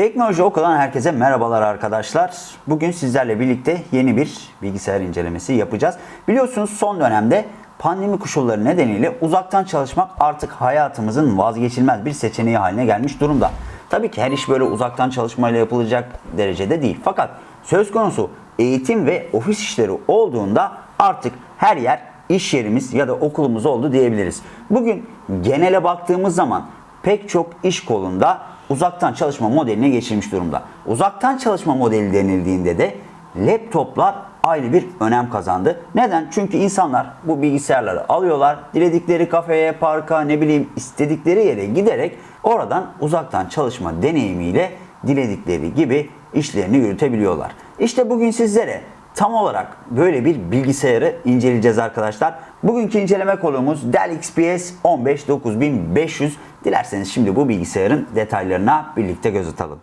Teknoloji Oku'dan herkese merhabalar arkadaşlar. Bugün sizlerle birlikte yeni bir bilgisayar incelemesi yapacağız. Biliyorsunuz son dönemde pandemi koşulları nedeniyle uzaktan çalışmak artık hayatımızın vazgeçilmez bir seçeneği haline gelmiş durumda. Tabii ki her iş böyle uzaktan çalışmayla yapılacak derecede değil. Fakat söz konusu eğitim ve ofis işleri olduğunda artık her yer iş yerimiz ya da okulumuz oldu diyebiliriz. Bugün genele baktığımız zaman pek çok iş kolunda uzaktan çalışma modeline geçilmiş durumda. Uzaktan çalışma modeli denildiğinde de laptoplar ayrı bir önem kazandı. Neden? Çünkü insanlar bu bilgisayarları alıyorlar, diledikleri kafeye, parka, ne bileyim istedikleri yere giderek oradan uzaktan çalışma deneyimiyle diledikleri gibi işlerini yürütebiliyorlar. İşte bugün sizlere tam olarak böyle bir bilgisayarı inceleyeceğiz arkadaşlar. Bugünkü inceleme konumuz Dell XPS 15 9500. Dilerseniz şimdi bu bilgisayarın detaylarına birlikte göz atalım.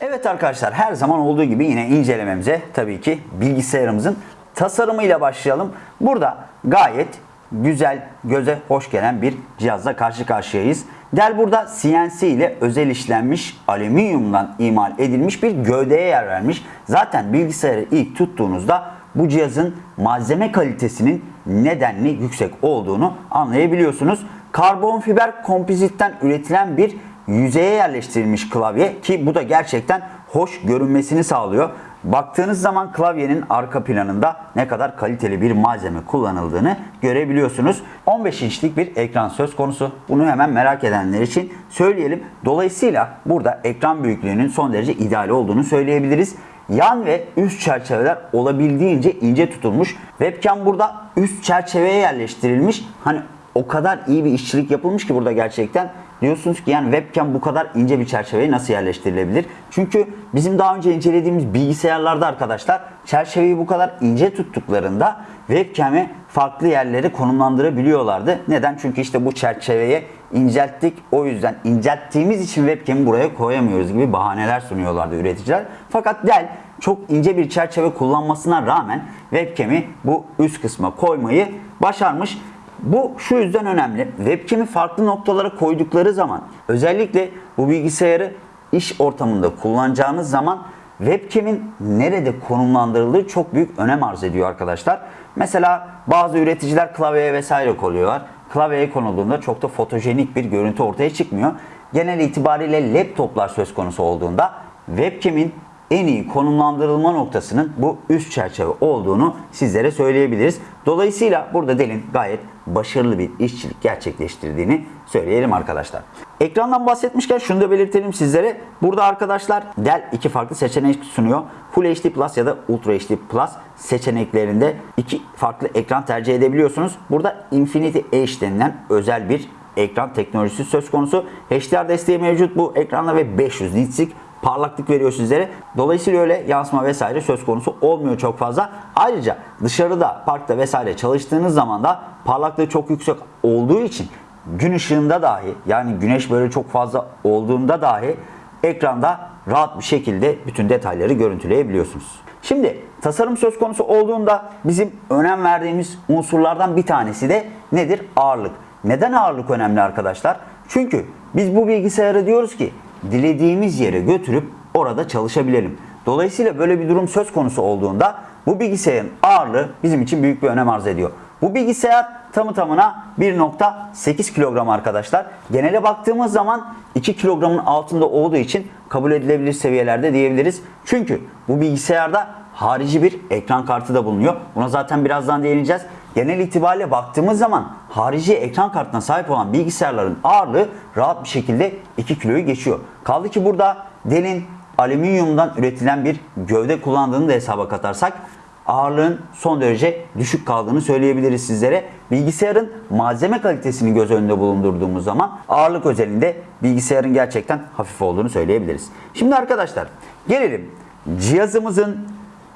Evet arkadaşlar her zaman olduğu gibi yine incelememize tabii ki bilgisayarımızın tasarımıyla başlayalım. Burada gayet güzel, göze hoş gelen bir cihazla karşı karşıyayız. Dell burada CNC ile özel işlenmiş alüminyumdan imal edilmiş bir gövdeye yer vermiş. Zaten bilgisayarı ilk tuttuğunuzda bu cihazın malzeme kalitesinin nedenli yüksek olduğunu anlayabiliyorsunuz. Karbon fiber kompozitten üretilen bir yüzeye yerleştirilmiş klavye ki bu da gerçekten hoş görünmesini sağlıyor. Baktığınız zaman klavyenin arka planında ne kadar kaliteli bir malzeme kullanıldığını görebiliyorsunuz. 15 inçlik bir ekran söz konusu. Bunu hemen merak edenler için söyleyelim. Dolayısıyla burada ekran büyüklüğünün son derece ideal olduğunu söyleyebiliriz. Yan ve üst çerçeveler olabildiğince ince tutulmuş. Webcam burada üst çerçeveye yerleştirilmiş. Hani o kadar iyi bir işçilik yapılmış ki burada gerçekten diyorsunuz ki yani webcam bu kadar ince bir çerçeveye nasıl yerleştirilebilir? Çünkü bizim daha önce incelediğimiz bilgisayarlarda arkadaşlar çerçeveyi bu kadar ince tuttuklarında webcam'i farklı yerlere konumlandırabiliyorlardı. Neden? Çünkü işte bu çerçeveye incelttik. O yüzden incelttiğimiz için webcam'i buraya koyamıyoruz gibi bahaneler sunuyorlardı üreticiler. Fakat Dell çok ince bir çerçeve kullanmasına rağmen webcam'i bu üst kısma koymayı başarmış. Bu şu yüzden önemli. Webcam'i farklı noktalara koydukları zaman özellikle bu bilgisayarı iş ortamında kullanacağınız zaman webcam'in nerede konumlandırıldığı çok büyük önem arz ediyor arkadaşlar. Mesela bazı üreticiler klavyeye vesaire koyuyorlar. Klavyeye konulduğunda çok da fotojenik bir görüntü ortaya çıkmıyor. Genel itibariyle laptoplar söz konusu olduğunda webcam'in en iyi konumlandırılma noktasının bu üst çerçeve olduğunu sizlere söyleyebiliriz. Dolayısıyla burada Dell'in gayet başarılı bir işçilik gerçekleştirdiğini söyleyelim arkadaşlar. Ekrandan bahsetmişken şunu da belirtelim sizlere. Burada arkadaşlar Dell iki farklı seçenek sunuyor. Full HD Plus ya da Ultra HD Plus seçeneklerinde iki farklı ekran tercih edebiliyorsunuz. Burada Infinity Edge denilen özel bir ekran teknolojisi söz konusu. HDR desteği mevcut bu ekranda ve 500 nits'lik parlaklık veriyor sizlere. Dolayısıyla öyle yansıma vesaire söz konusu olmuyor çok fazla. Ayrıca dışarıda, parkta vesaire çalıştığınız zaman da parlaklığı çok yüksek olduğu için gün ışığında dahi yani güneş böyle çok fazla olduğunda dahi ekranda rahat bir şekilde bütün detayları görüntüleyebiliyorsunuz. Şimdi tasarım söz konusu olduğunda bizim önem verdiğimiz unsurlardan bir tanesi de nedir? Ağırlık. Neden ağırlık önemli arkadaşlar? Çünkü biz bu bilgisayarı diyoruz ki dilediğimiz yere götürüp orada çalışabilelim. Dolayısıyla böyle bir durum söz konusu olduğunda bu bilgisayarın ağırlığı bizim için büyük bir önem arz ediyor. Bu bilgisayar tamı tamına 1.8 kilogram arkadaşlar. Genele baktığımız zaman 2 kilogramın altında olduğu için kabul edilebilir seviyelerde diyebiliriz. Çünkü bu bilgisayarda harici bir ekran kartı da bulunuyor. Buna zaten birazdan değineceğiz. Genel itibariyle baktığımız zaman harici ekran kartına sahip olan bilgisayarların ağırlığı rahat bir şekilde 2 kiloyu geçiyor. Kaldı ki burada Dell'in alüminyumdan üretilen bir gövde kullandığını da hesaba katarsak ağırlığın son derece düşük kaldığını söyleyebiliriz sizlere. Bilgisayarın malzeme kalitesini göz önünde bulundurduğumuz zaman ağırlık özelinde bilgisayarın gerçekten hafif olduğunu söyleyebiliriz. Şimdi arkadaşlar gelelim cihazımızın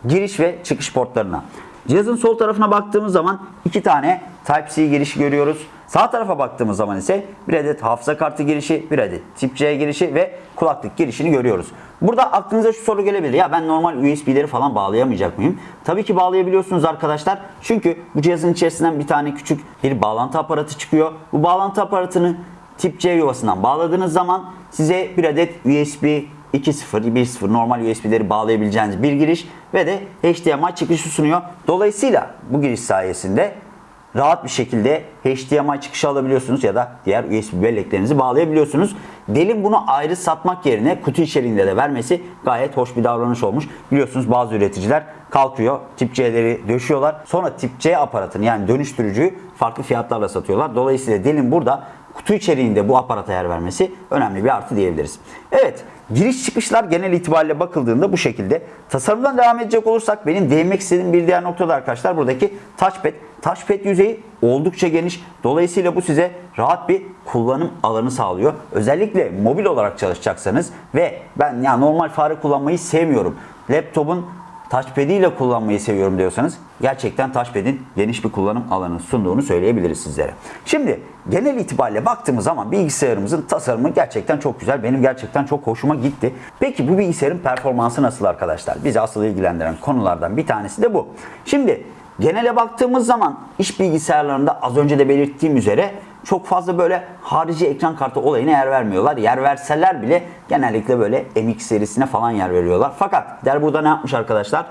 giriş ve çıkış portlarına. Cihazın sol tarafına baktığımız zaman iki tane Type-C girişi görüyoruz. Sağ tarafa baktığımız zaman ise bir adet hafıza kartı girişi, bir adet tip C girişi ve kulaklık girişini görüyoruz. Burada aklınıza şu soru gelebilir. Ya ben normal USB'leri falan bağlayamayacak mıyım? Tabii ki bağlayabiliyorsunuz arkadaşlar. Çünkü bu cihazın içerisinden bir tane küçük bir bağlantı aparatı çıkıyor. Bu bağlantı aparatını tip C yuvasından bağladığınız zaman size bir adet USB 2.0, 1.0 normal USB'leri bağlayabileceğiniz bir giriş ve de HDMI çıkışı sunuyor. Dolayısıyla bu giriş sayesinde rahat bir şekilde HDMI çıkışı alabiliyorsunuz ya da diğer USB belleklerinizi bağlayabiliyorsunuz. Delin bunu ayrı satmak yerine kutu içeriğinde de vermesi gayet hoş bir davranış olmuş. Biliyorsunuz bazı üreticiler kalkıyor tip C'leri döşüyorlar. Sonra tip C aparatını yani dönüştürücüyü farklı fiyatlarla satıyorlar. Dolayısıyla Delin burada kutu içeriğinde bu aparata yer vermesi önemli bir artı diyebiliriz. Evet giriş çıkışlar genel itibariyle bakıldığında bu şekilde. Tasarımdan devam edecek olursak benim değinmek istediğim bir diğer noktada arkadaşlar buradaki touchpad. Touchpad yüzeyi oldukça geniş. Dolayısıyla bu size rahat bir kullanım alanı sağlıyor. Özellikle mobil olarak çalışacaksanız ve ben ya normal fare kullanmayı sevmiyorum. Laptopun ile kullanmayı seviyorum diyorsanız gerçekten touchpad'in geniş bir kullanım alanı sunduğunu söyleyebiliriz sizlere. Şimdi genel itibariyle baktığımız zaman bilgisayarımızın tasarımı gerçekten çok güzel. Benim gerçekten çok hoşuma gitti. Peki bu bilgisayarın performansı nasıl arkadaşlar? Bizi asıl ilgilendiren konulardan bir tanesi de bu. Şimdi genele baktığımız zaman iş bilgisayarlarında az önce de belirttiğim üzere çok fazla böyle harici ekran kartı olayına yer vermiyorlar. Yer verseler bile genellikle böyle MX serisine falan yer veriyorlar. Fakat der burada ne yapmış arkadaşlar?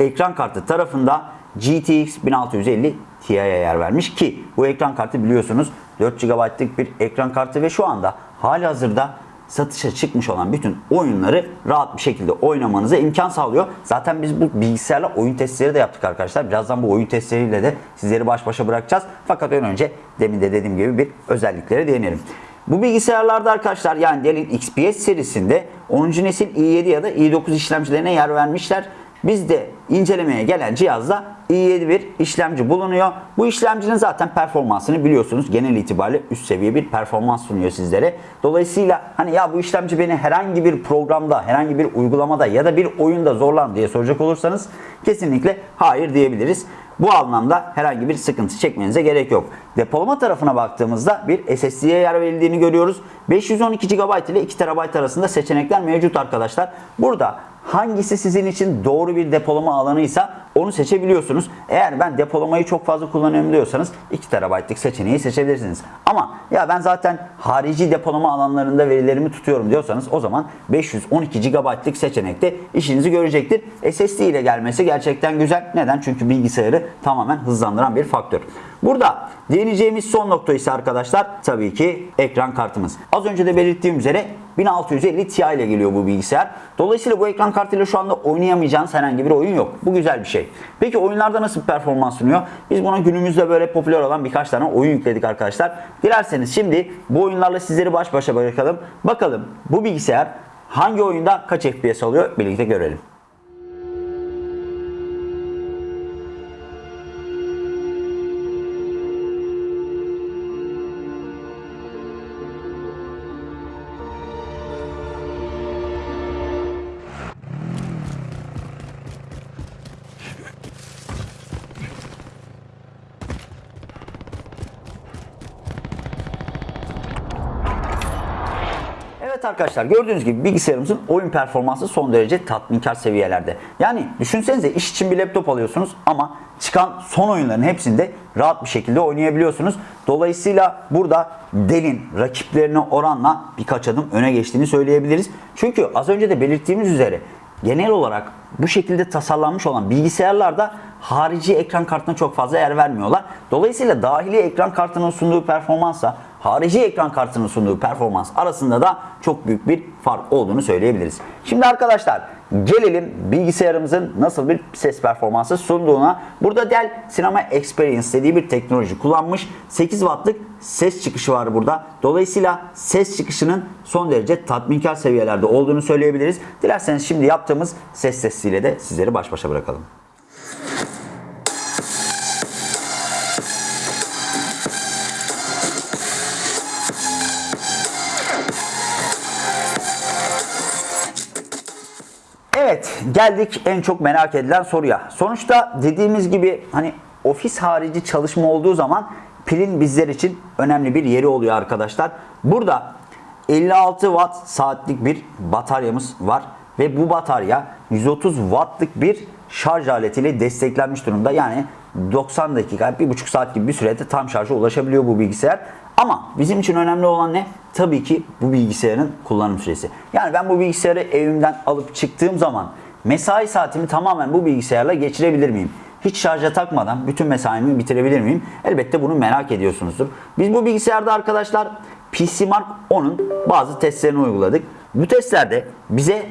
Ekran kartı tarafında GTX 1650 Ti'ye yer vermiş ki bu ekran kartı biliyorsunuz 4 GB'lık bir ekran kartı ve şu anda hali hazırda satışa çıkmış olan bütün oyunları rahat bir şekilde oynamanıza imkan sağlıyor. Zaten biz bu bilgisayarla oyun testleri de yaptık arkadaşlar. Birazdan bu oyun testleriyle de sizleri baş başa bırakacağız. Fakat ön önce demin de dediğim gibi bir özelliklere değinelim. Bu bilgisayarlarda arkadaşlar yani Dell'in XPS serisinde 10. nesil i7 ya da i9 işlemcilerine yer vermişler. Bizde incelemeye gelen cihazda i7 bir işlemci bulunuyor. Bu işlemcinin zaten performansını biliyorsunuz. Genel itibariyle üst seviye bir performans sunuyor sizlere. Dolayısıyla hani ya bu işlemci beni herhangi bir programda, herhangi bir uygulamada ya da bir oyunda zorlar diye soracak olursanız kesinlikle hayır diyebiliriz. Bu anlamda herhangi bir sıkıntı çekmenize gerek yok. Depolama tarafına baktığımızda bir SSD'ye yer verildiğini görüyoruz. 512 GB ile 2 TB arasında seçenekler mevcut arkadaşlar. Burada hangisi sizin için doğru bir depolama alanıysa onu seçebiliyorsunuz. Eğer ben depolamayı çok fazla kullanıyorum diyorsanız 2 TB'lık seçeneği seçebilirsiniz. Ama ya ben zaten harici depolama alanlarında verilerimi tutuyorum diyorsanız o zaman 512 GB'lık seçenekte işinizi görecektir. SSD ile gelmesi gerçekten güzel. Neden? Çünkü bilgisayarı tamamen hızlandıran bir faktör. Burada değineceğimiz son nokta ise arkadaşlar tabii ki ekran kartımız. Az önce de belirttiğim üzere 1650 Ti ile geliyor bu bilgisayar. Dolayısıyla bu ekran kartıyla şu anda oynayamayacağınız herhangi bir oyun yok. Bu güzel bir şey. Peki oyunlarda nasıl bir performans sunuyor? Biz buna günümüzde böyle popüler olan birkaç tane oyun yükledik arkadaşlar. Dilerseniz şimdi bu oyunlarla sizleri baş başa bırakalım. Bakalım bu bilgisayar hangi oyunda kaç FPS alıyor birlikte görelim. Evet arkadaşlar gördüğünüz gibi bilgisayarımızın oyun performansı son derece tatminkar seviyelerde. Yani düşünsenize iş için bir laptop alıyorsunuz ama çıkan son oyunların hepsinde rahat bir şekilde oynayabiliyorsunuz. Dolayısıyla burada Dell'in rakiplerine oranla birkaç adım öne geçtiğini söyleyebiliriz. Çünkü az önce de belirttiğimiz üzere genel olarak bu şekilde tasarlanmış olan bilgisayarlarda harici ekran kartına çok fazla yer vermiyorlar. Dolayısıyla dahili ekran kartının sunduğu performansla harici ekran kartının sunduğu performans arasında da çok büyük bir fark olduğunu söyleyebiliriz. Şimdi arkadaşlar gelelim bilgisayarımızın nasıl bir ses performansı sunduğuna. Burada Dell Cinema Experience dediği bir teknoloji kullanmış. 8 wattlık ses çıkışı var burada. Dolayısıyla ses çıkışının son derece tatminkar seviyelerde olduğunu söyleyebiliriz. Dilerseniz şimdi yaptığımız ses testiyle de sizleri baş başa bırakalım. Geldik en çok merak edilen soruya. Sonuçta dediğimiz gibi hani ofis harici çalışma olduğu zaman pilin bizler için önemli bir yeri oluyor arkadaşlar. Burada 56 watt saatlik bir bataryamız var ve bu batarya 130 wattlık bir şarj aletiyle desteklenmiş durumda. Yani 90 dakika, 1,5 saat gibi bir sürede tam şarja ulaşabiliyor bu bilgisayar. Ama bizim için önemli olan ne? Tabii ki bu bilgisayarın kullanım süresi. Yani ben bu bilgisayarı evimden alıp çıktığım zaman mesai saatimi tamamen bu bilgisayarla geçirebilir miyim? Hiç şarja takmadan bütün mesaimi bitirebilir miyim? Elbette bunu merak ediyorsunuzdur. Biz bu bilgisayarda arkadaşlar PC Mark 10'un bazı testlerini uyguladık. Bu testlerde bize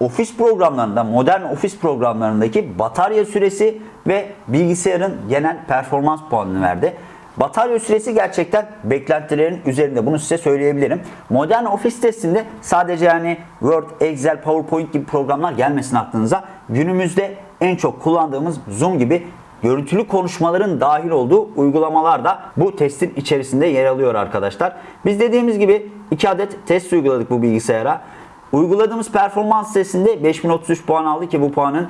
ofis programlarında, modern ofis programlarındaki batarya süresi ve bilgisayarın genel performans puanını verdi. Batarya süresi gerçekten beklentilerin üzerinde. Bunu size söyleyebilirim. Modern ofis testinde sadece yani Word, Excel, PowerPoint gibi programlar gelmesin aklınıza. Günümüzde en çok kullandığımız Zoom gibi görüntülü konuşmaların dahil olduğu uygulamalar da bu testin içerisinde yer alıyor arkadaşlar. Biz dediğimiz gibi 2 adet test uyguladık bu bilgisayara. Uyguladığımız performans testinde 5033 puan aldı ki bu puanın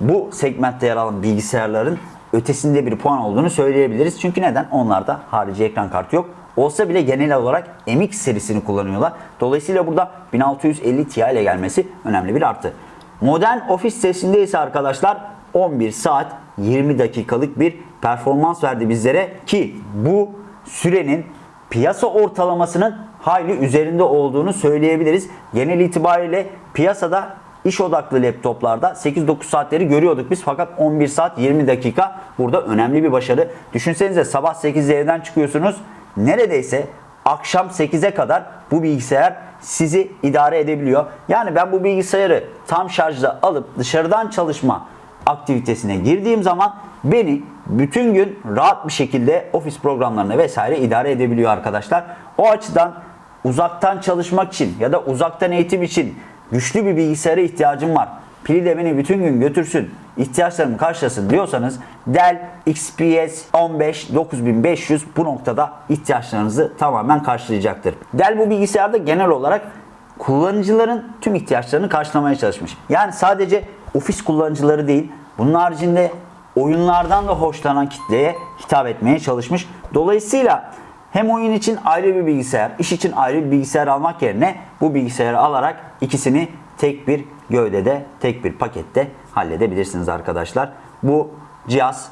bu segmentte yer alan bilgisayarların ötesinde bir puan olduğunu söyleyebiliriz. Çünkü neden? Onlarda harici ekran kartı yok. Olsa bile genel olarak MX serisini kullanıyorlar. Dolayısıyla burada 1650 Ti ile gelmesi önemli bir artı. Modern ofis testinde ise arkadaşlar 11 saat 20 dakikalık bir performans verdi bizlere ki bu sürenin piyasa ortalamasının hayli üzerinde olduğunu söyleyebiliriz. Genel itibariyle piyasada iş odaklı laptoplarda 8-9 saatleri görüyorduk biz fakat 11 saat 20 dakika burada önemli bir başarı. Düşünsenize sabah 8'de evden çıkıyorsunuz neredeyse akşam 8'e kadar bu bilgisayar sizi idare edebiliyor. Yani ben bu bilgisayarı tam şarjda alıp dışarıdan çalışma aktivitesine girdiğim zaman beni bütün gün rahat bir şekilde ofis programlarına vesaire idare edebiliyor arkadaşlar. O açıdan uzaktan çalışmak için ya da uzaktan eğitim için güçlü bir bilgisayara ihtiyacım var. Pili de beni bütün gün götürsün, ihtiyaçlarımı karşılasın diyorsanız Dell XPS 15 9500 bu noktada ihtiyaçlarınızı tamamen karşılayacaktır. Dell bu bilgisayarda genel olarak kullanıcıların tüm ihtiyaçlarını karşılamaya çalışmış. Yani sadece ofis kullanıcıları değil, bunun haricinde oyunlardan da hoşlanan kitleye hitap etmeye çalışmış. Dolayısıyla hem oyun için ayrı bir bilgisayar, iş için ayrı bir bilgisayar almak yerine bu bilgisayarı alarak ikisini tek bir gövdede, tek bir pakette halledebilirsiniz arkadaşlar. Bu cihaz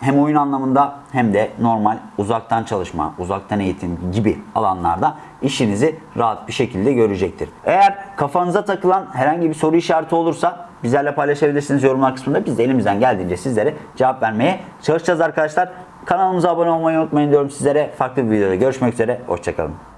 hem oyun anlamında hem de normal uzaktan çalışma, uzaktan eğitim gibi alanlarda işinizi rahat bir şekilde görecektir. Eğer kafanıza takılan herhangi bir soru işareti olursa bizlerle paylaşabilirsiniz yorumlar kısmında. Biz de elimizden geldiğince sizlere cevap vermeye çalışacağız arkadaşlar. Kanalımıza abone olmayı unutmayın diyorum sizlere. Farklı bir videoda görüşmek üzere. Hoşçakalın.